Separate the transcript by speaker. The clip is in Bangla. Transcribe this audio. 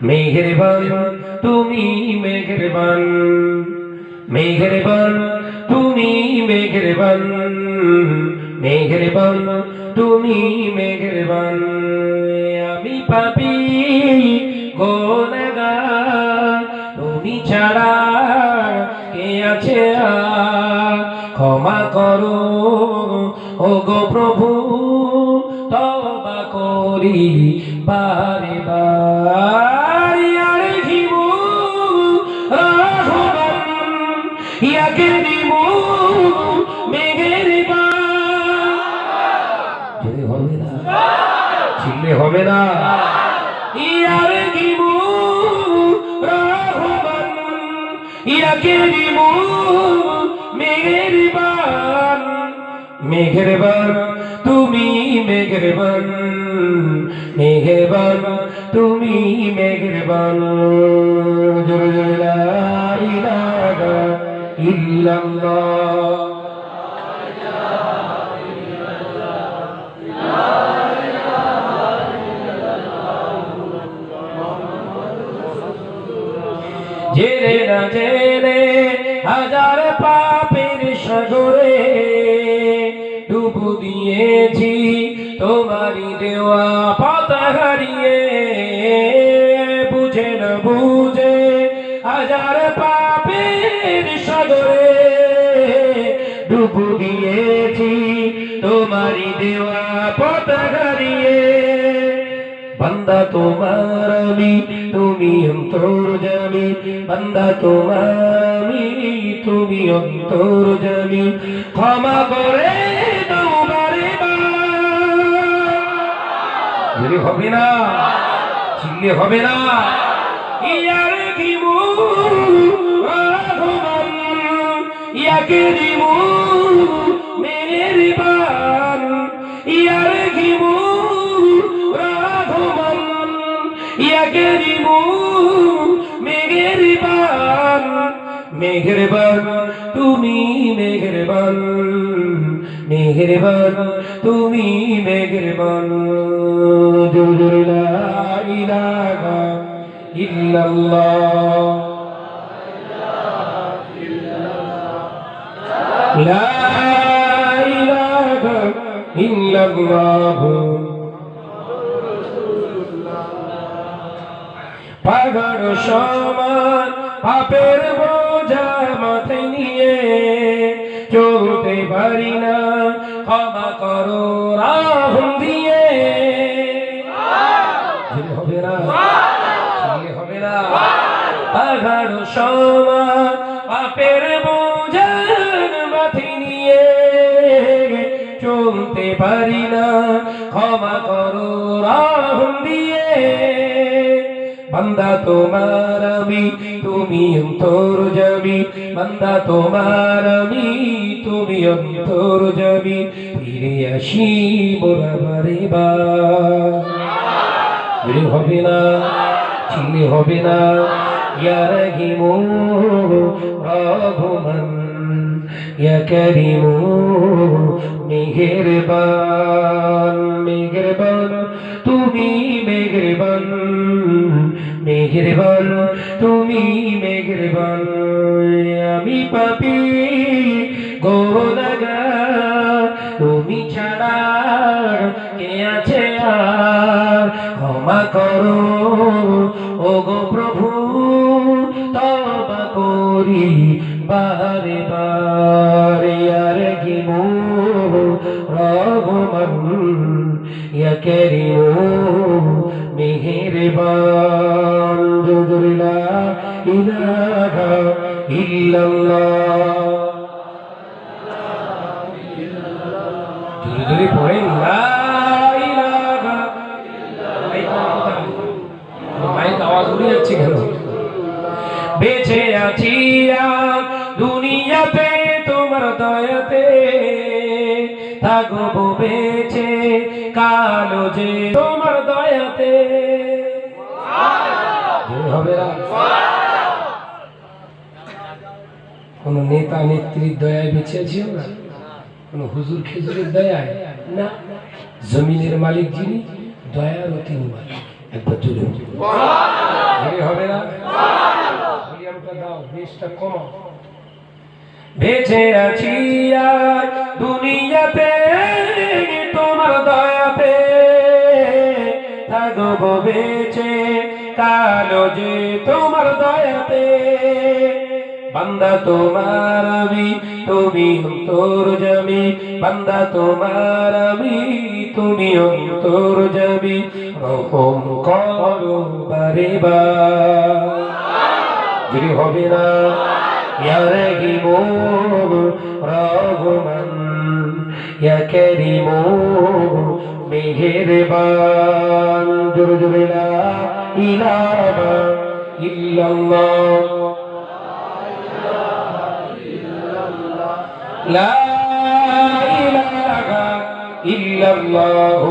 Speaker 1: মেঘেরবান তুমি মেঘেরবান মেঘেরবান তুমি মেঘেরবান মেঘেরবান তুমি মেঘেরবান আমি পাপি গোনগার তুমি ছাড়া কে আছে ক্ষমা করো ও গো প্রভু তবা করি বারে বারে দিমু যদি হবে না ইয়ার গিমু রহমান ইয়াকে দিমু মেঘের বান মেঘের বান, তুমি মেঘের বান মেঘের বান তুমি মেঘের বান জোরে জোরে। ইল্লাল্লাহ। জেনে না জেনে হাজার পাপের সাগরে ডুবু দিয়েছি তোমারই দেওয়া পাতা হারিয়ে ডুবু দিয়েছি, তোমারই দেওয়া পাতা হারিয়ে। বান্দা তোমার আমি, তুমি অন্তর জামি। বান্দা তোমার আমি, তুমি অন্তর জামি। ক্ষমা করে যদি হবে না চিল্লে হবে না, ইয়ার ঘিমু। বান তুমি মেঘের বান মেঘের বান তুমি মেঘের বান জোর জোর লা ইলাহা ইল্লাল্লাহ। ইলাহা ইল্লাল্লাহ। পাগড় সমান, পাপের বোঝা মাথায় নিয়ে চলতে পারি না। ক্ষমা করো রাহুল দিয়ে। হবে না। হবে না। সমান, পাপের পারি না। ক্ষমা করো রাহুল দিয়ে। বান্দা তোমার আমি, তুমি অন্তর যাবি বান্দা তোমার আমি, তুমি অন্তর যাবি ফিরে আসি মোরা বারে বার হবে না চিনি হবে না। ইয়ার হিমো রঘুমন ইয়া করিমো মেহেরবান মেহেরবান তুমি মেহেরবান মেহেরবান তুমি মেহেরবান আমি পাপি গোলাগা তুমি ছাড়া কে আছে আর? ক্ষমা করো ও গো প্রভু তবা করি। বারে বারে আর গিমো রঘুমন করিমো মেহেরবান জুদুল্লা ইলাহা ইল্লাল্লাহ। বেঁচে আছি আর থাকব বেঁচে কালো যে তোমার দয়াতে। হবে না। কোন নেতা নেত্রীর দয়ায় বেঁচে আছি আমরা? কোন হুজুর খেজুরের দয়ায়? না। জমিনের মালিক যিনি দয়ার তিনি মালিক। একবার জোরে হবে না? দাও বেশটা কমাও। বেঁচে আছি দুনিয়াতে তোমার দয়াতে থাকব বেঁচে। কালো যে তোমার দয়াতে। বান্দা তোমার আমি, তুমি অন্তর জামি। বান্দা তোমার আমি, তুমি অন্তর জামি। রকম করো বারে বা যদি হবে না রহিম রহমান ইয়া করিম মেহেরবান জোরে জোরে লা ইলাহা ইল্লাল্লাহ লা ইলাহা ইল্লাল্লাহ